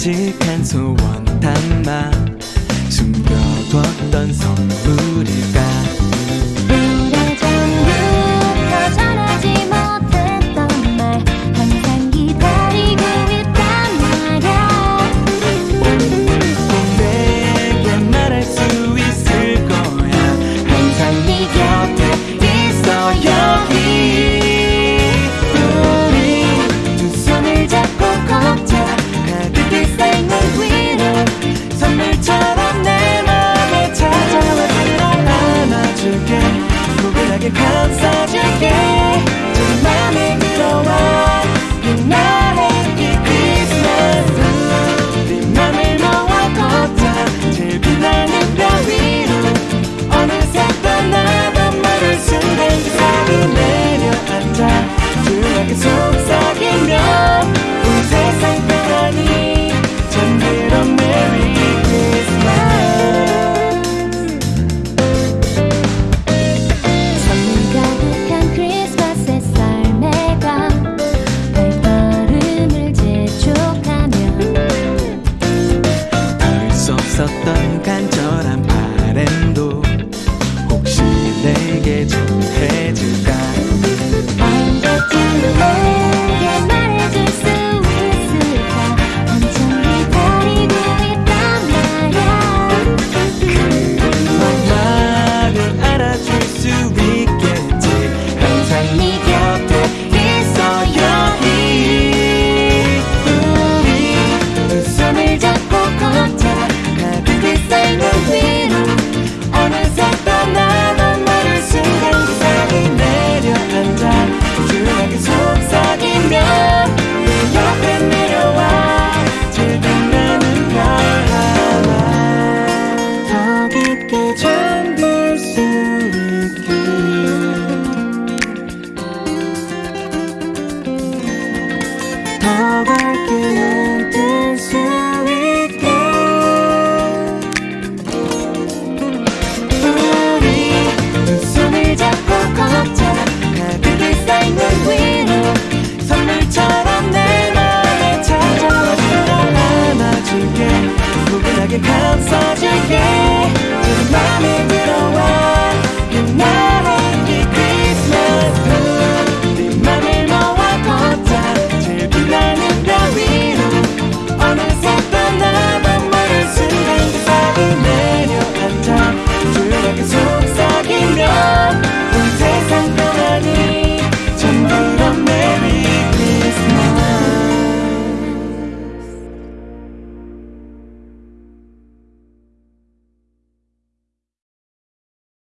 묵직한 소원 담아 숨겨뒀던 선물일까? magic key. sattı 宝贝。